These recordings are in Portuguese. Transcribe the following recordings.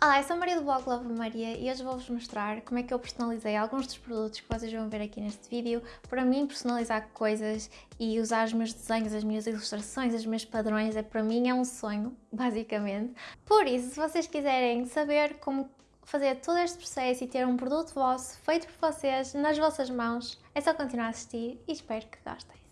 Olá, eu sou a Maria do blog Love Maria e hoje vou-vos mostrar como é que eu personalizei alguns dos produtos que vocês vão ver aqui neste vídeo. Para mim, personalizar coisas e usar os meus desenhos, as minhas ilustrações, os meus padrões, é, para mim é um sonho, basicamente. Por isso, se vocês quiserem saber como fazer todo este processo e ter um produto vosso, feito por vocês, nas vossas mãos, é só continuar a assistir e espero que gostem.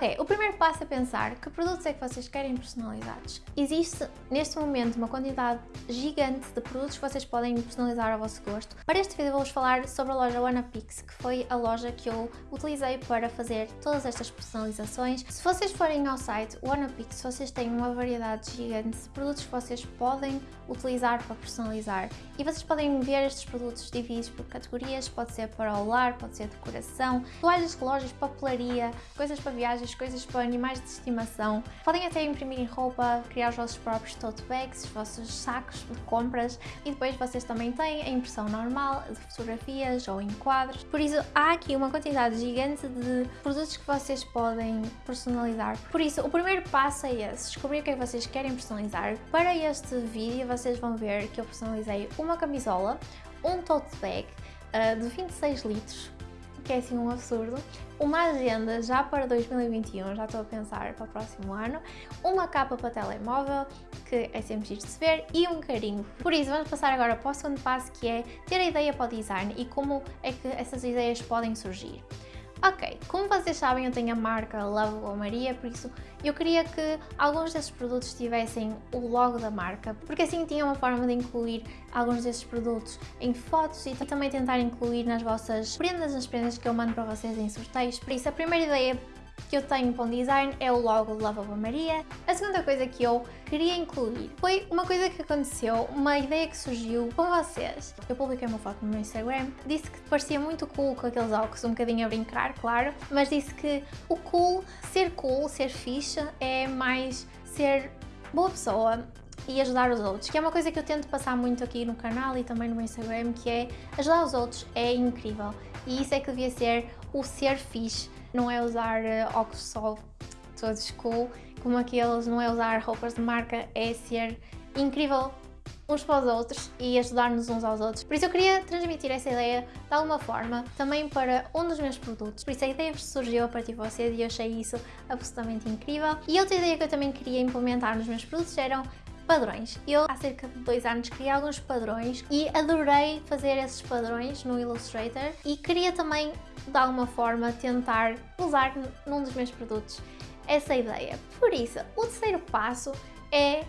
Ok, o primeiro passo é pensar que produtos é que vocês querem personalizados. Existe neste momento uma quantidade gigante de produtos que vocês podem personalizar ao vosso gosto. Para este vídeo vou-vos falar sobre a loja Wanapix, que foi a loja que eu utilizei para fazer todas estas personalizações. Se vocês forem ao site Wanapix, vocês têm uma variedade gigante de produtos que vocês podem utilizar para personalizar. E vocês podem ver estes produtos divididos por categorias, pode ser para o lar, pode ser decoração, toalhas, relógios, papelaria, coisas para viagens, coisas para animais de estimação. Podem até imprimir roupa, criar os vossos próprios tote bags, os vossos sacos de compras e depois vocês também têm a impressão normal de fotografias ou em quadros. Por isso há aqui uma quantidade gigante de produtos que vocês podem personalizar. Por isso o primeiro passo é esse, descobrir o que é que vocês querem personalizar. Para este vídeo vocês vão ver que eu personalizei uma camisola, um tote bag uh, de 26 litros que é assim um absurdo, uma agenda já para 2021, já estou a pensar para o próximo ano, uma capa para telemóvel, que é sempre giro de se ver, e um carinho. Por isso, vamos passar agora para o segundo passo, que é ter a ideia para o design e como é que essas ideias podem surgir. Ok, como vocês sabem eu tenho a marca Love Maria, por isso eu queria que alguns desses produtos tivessem o logo da marca, porque assim tinha uma forma de incluir alguns desses produtos em fotos e também tentar incluir nas vossas prendas, nas prendas que eu mando para vocês em sorteios. Por isso a primeira ideia que eu tenho para um design é o logo Lava Maria. A segunda coisa que eu queria incluir foi uma coisa que aconteceu, uma ideia que surgiu com vocês. Eu publiquei uma foto no meu Instagram, disse que parecia muito cool com aqueles óculos, um bocadinho a brincar, claro, mas disse que o cool, ser cool, ser fixe, é mais ser boa pessoa, e ajudar os outros, que é uma coisa que eu tento passar muito aqui no canal e também no meu Instagram, que é ajudar os outros é incrível e isso é que devia ser o ser fixe, não é usar uh, óculos só todos cool, como aqueles, não é usar roupas de marca, é ser incrível uns para os outros e ajudar-nos uns aos outros. Por isso eu queria transmitir essa ideia de alguma forma também para um dos meus produtos. Por isso a ideia surgiu a partir de vocês e eu achei isso absolutamente incrível. E outra ideia que eu também queria implementar nos meus produtos eram padrões. Eu há cerca de dois anos criei alguns padrões e adorei fazer esses padrões no Illustrator e queria também de alguma forma tentar usar num dos meus produtos essa ideia. Por isso, o terceiro passo é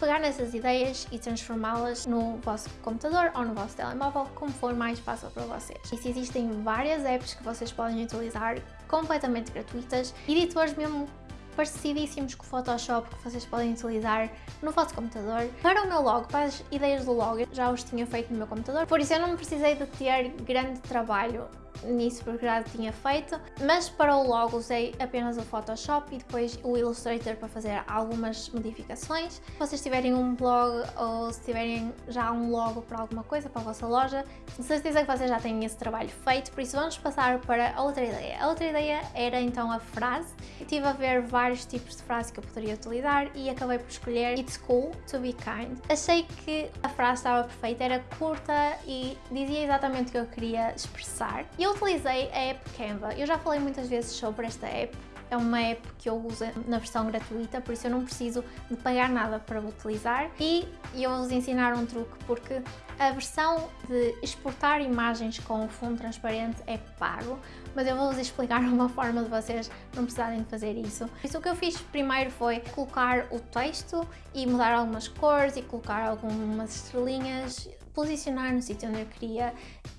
pegar nessas ideias e transformá-las no vosso computador ou no vosso telemóvel, como for mais fácil para vocês. Isso existem várias apps que vocês podem utilizar completamente gratuitas, editores mesmo parecidíssimos com o Photoshop que vocês podem utilizar no vosso computador. Para o meu logo, para as ideias do logo, já os tinha feito no meu computador, por isso eu não precisei de ter grande trabalho nisso porque já tinha feito, mas para o logo usei apenas o Photoshop e depois o Illustrator para fazer algumas modificações. Se vocês tiverem um blog ou se tiverem já um logo para alguma coisa, para a vossa loja, de certeza que vocês já têm esse trabalho feito, por isso vamos passar para outra ideia. A outra ideia era então a frase. Estive a ver vários tipos de frases que eu poderia utilizar e acabei por escolher It's cool to be kind. Achei que a frase estava perfeita, era curta e dizia exatamente o que eu queria expressar. E eu utilizei a app Canva. Eu já falei muitas vezes sobre esta app. É uma app que eu uso na versão gratuita, por isso eu não preciso de pagar nada para utilizar. E eu vou-vos ensinar um truque, porque a versão de exportar imagens com fundo transparente é pago, mas eu vou-vos explicar uma forma de vocês não precisarem de fazer isso. Isso o que eu fiz primeiro foi colocar o texto e mudar algumas cores e colocar algumas estrelinhas posicionar no sítio onde eu queria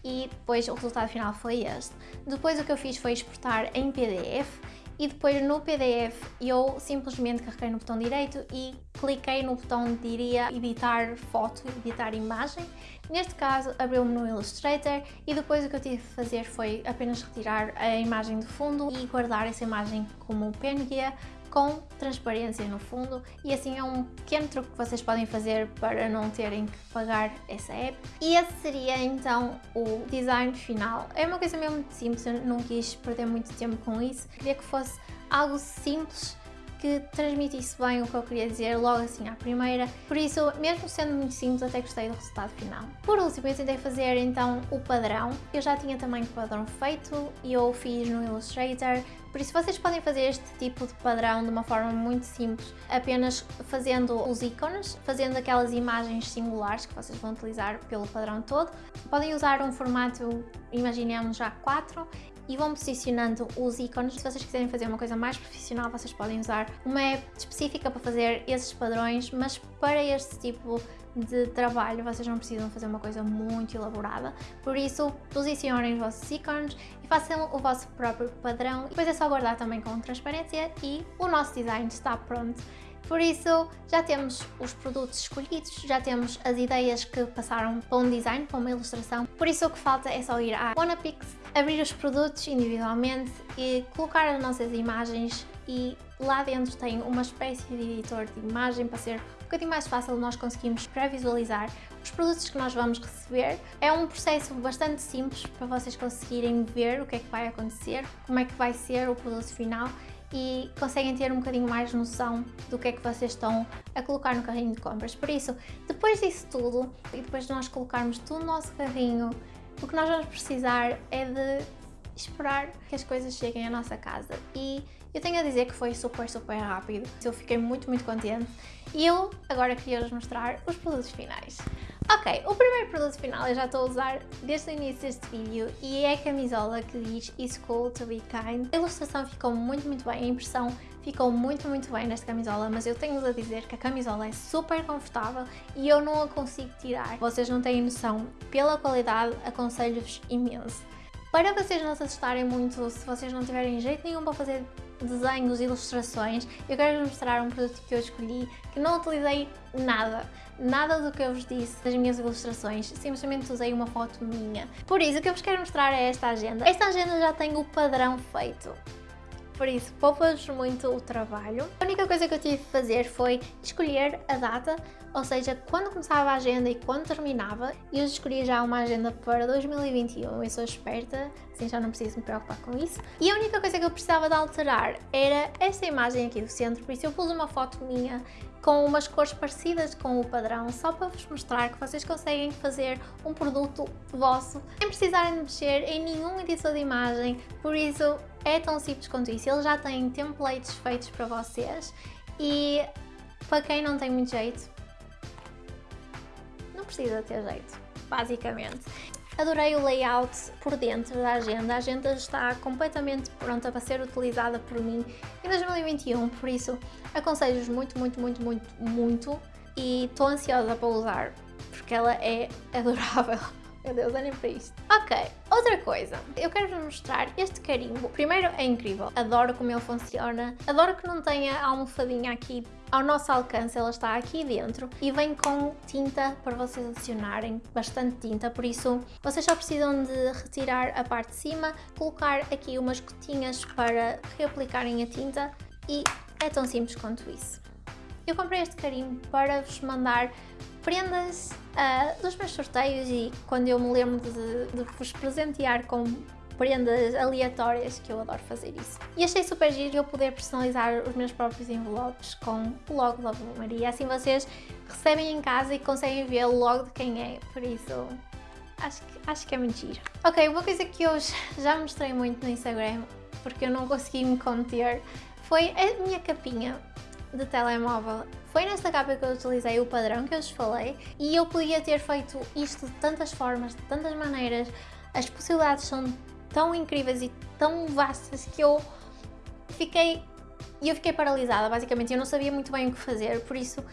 e depois o resultado final foi este. Depois o que eu fiz foi exportar em PDF e depois no PDF eu simplesmente carreguei no botão direito e cliquei no botão diria editar foto, editar imagem. Neste caso abriu-me no Illustrator e depois o que eu tive de fazer foi apenas retirar a imagem de fundo e guardar essa imagem como PNG com transparência no fundo e assim é um pequeno truque que vocês podem fazer para não terem que pagar essa app. E esse seria então o design final. É uma coisa mesmo muito simples, eu não quis perder muito tempo com isso, queria que fosse algo simples que transmitisse bem o que eu queria dizer logo assim à primeira, por isso, mesmo sendo muito simples, até gostei do resultado final. Por último, eu tentei fazer então o padrão, eu já tinha também o padrão feito e eu fiz no Illustrator, por isso vocês podem fazer este tipo de padrão de uma forma muito simples, apenas fazendo os ícones, fazendo aquelas imagens singulares que vocês vão utilizar pelo padrão todo. Podem usar um formato, imaginemos já 4 e vão posicionando os ícones. Se vocês quiserem fazer uma coisa mais profissional, vocês podem usar uma app específica para fazer esses padrões, mas para este tipo de trabalho vocês não precisam fazer uma coisa muito elaborada, por isso posicionem os vossos ícones e façam o vosso próprio padrão depois é só guardar também com transparência e o nosso design está pronto. Por isso, já temos os produtos escolhidos, já temos as ideias que passaram para um design, para uma ilustração. Por isso, o que falta é só ir à Wanapix, abrir os produtos individualmente e colocar as nossas imagens e lá dentro tem uma espécie de editor de imagem para ser um bocadinho mais fácil nós conseguimos pré-visualizar os produtos que nós vamos receber. É um processo bastante simples para vocês conseguirem ver o que é que vai acontecer, como é que vai ser o produto final e conseguem ter um bocadinho mais noção do que é que vocês estão a colocar no carrinho de compras. Por isso, depois disso tudo e depois de nós colocarmos tudo no nosso carrinho, o que nós vamos precisar é de esperar que as coisas cheguem à nossa casa e eu tenho a dizer que foi super, super rápido. Eu fiquei muito, muito contente e eu agora queria-vos mostrar os produtos finais. Ok, o primeiro produto final eu já estou a usar desde o início deste vídeo e é a camisola que diz It's cool to be kind. A ilustração ficou muito, muito bem, a impressão ficou muito, muito bem nesta camisola, mas eu tenho-vos a dizer que a camisola é super confortável e eu não a consigo tirar. Vocês não têm noção, pela qualidade aconselho-vos imenso. Para vocês não se assustarem muito, se vocês não tiverem jeito nenhum para fazer desenhos, ilustrações, eu quero vos mostrar um produto que eu escolhi, que não utilizei nada, nada do que eu vos disse das minhas ilustrações, simplesmente usei uma foto minha. Por isso, o que eu vos quero mostrar é esta agenda. Esta agenda já tem o padrão feito por isso poupa-vos muito o trabalho. A única coisa que eu tive de fazer foi escolher a data, ou seja, quando começava a agenda e quando terminava, eu escolhi já uma agenda para 2021, eu sou esperta, assim já não preciso me preocupar com isso. E a única coisa que eu precisava de alterar era esta imagem aqui do centro, por isso eu pus uma foto minha com umas cores parecidas com o padrão, só para vos mostrar que vocês conseguem fazer um produto vosso sem precisarem de mexer em nenhum editor de imagem, por isso é tão simples quanto isso. Eles já têm templates feitos para vocês e para quem não tem muito jeito, precisa ter jeito, basicamente. Adorei o layout por dentro da agenda, a agenda está completamente pronta para ser utilizada por mim em 2021, por isso aconselho-vos muito, muito, muito, muito, muito e estou ansiosa para usar porque ela é adorável. Meu Deus, olhem para isto. Ok, outra coisa. Eu quero vos mostrar este carimbo. Primeiro, é incrível. Adoro como ele funciona. Adoro que não tenha a almofadinha aqui ao nosso alcance, ela está aqui dentro e vem com tinta para vocês adicionarem, bastante tinta, por isso vocês só precisam de retirar a parte de cima, colocar aqui umas gotinhas para reaplicarem a tinta e é tão simples quanto isso. Eu comprei este carimbo para vos mandar prendas uh, dos meus sorteios e quando eu me lembro de, de vos presentear com prendas aleatórias, que eu adoro fazer isso. E achei super giro eu poder personalizar os meus próprios envelopes com o logo da Maria, assim vocês recebem em casa e conseguem ver logo de quem é, por isso acho que, acho que é muito giro. Ok, uma coisa que eu já mostrei muito no Instagram, porque eu não consegui me conter, foi a minha capinha de telemóvel. Foi nesta capa que eu utilizei o padrão que eu vos falei e eu podia ter feito isto de tantas formas, de tantas maneiras, as possibilidades são tão incríveis e tão vastas que eu fiquei eu fiquei paralisada, basicamente, eu não sabia muito bem o que fazer, por isso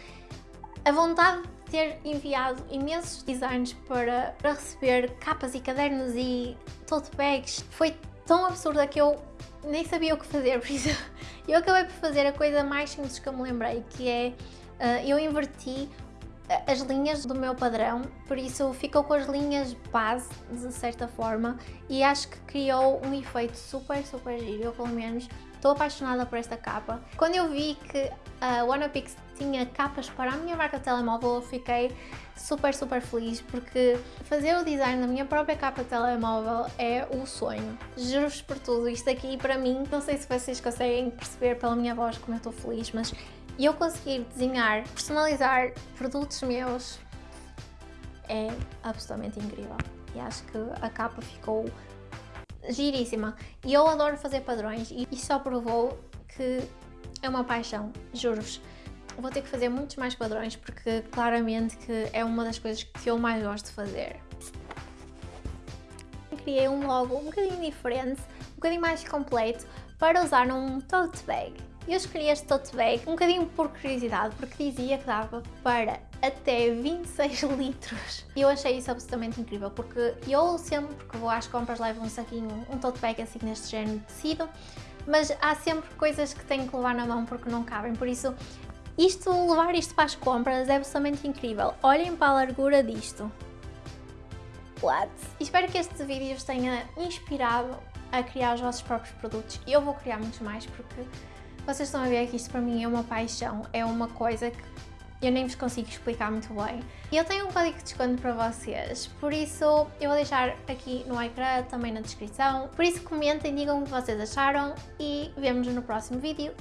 a vontade de ter enviado imensos designs para, para receber capas e cadernos e tote bags foi tão absurda que eu nem sabia o que fazer, por isso eu acabei por fazer a coisa mais simples que eu me lembrei, que é, uh, eu inverti as linhas do meu padrão, por isso ficou com as linhas base, de certa forma, e acho que criou um efeito super, super giro, eu pelo menos estou apaixonada por esta capa. Quando eu vi que a Wanapix tinha capas para a minha marca de telemóvel, eu fiquei super, super feliz porque fazer o design da minha própria capa de telemóvel é o sonho. Juro-vos por tudo, isto aqui para mim, não sei se vocês conseguem perceber pela minha voz como eu estou feliz, mas eu conseguir desenhar, personalizar produtos meus é absolutamente incrível. E acho que a capa ficou giríssima. E eu adoro fazer padrões e isso só provou que é uma paixão, juro-vos. Vou ter que fazer muitos mais padrões porque claramente que é uma das coisas que eu mais gosto de fazer. Criei um logo um bocadinho diferente, um bocadinho mais completo para usar num tote bag. Eu escolhi este tote bag um bocadinho por curiosidade, porque dizia que dava para até 26 litros. E eu achei isso absolutamente incrível, porque eu sempre que vou às compras levo um saquinho, um tote bag assim neste género de tecido, mas há sempre coisas que tenho que levar na mão porque não cabem, por isso isto, levar isto para as compras é absolutamente incrível. Olhem para a largura disto. What? Espero que este vídeo vos tenha inspirado a criar os vossos próprios produtos. Eu vou criar muitos mais porque vocês estão a ver que isto para mim é uma paixão, é uma coisa que eu nem vos consigo explicar muito bem. E eu tenho um código de desconto para vocês, por isso eu vou deixar aqui no ecrã, também na descrição. Por isso comentem, digam o que vocês acharam e vemos no próximo vídeo.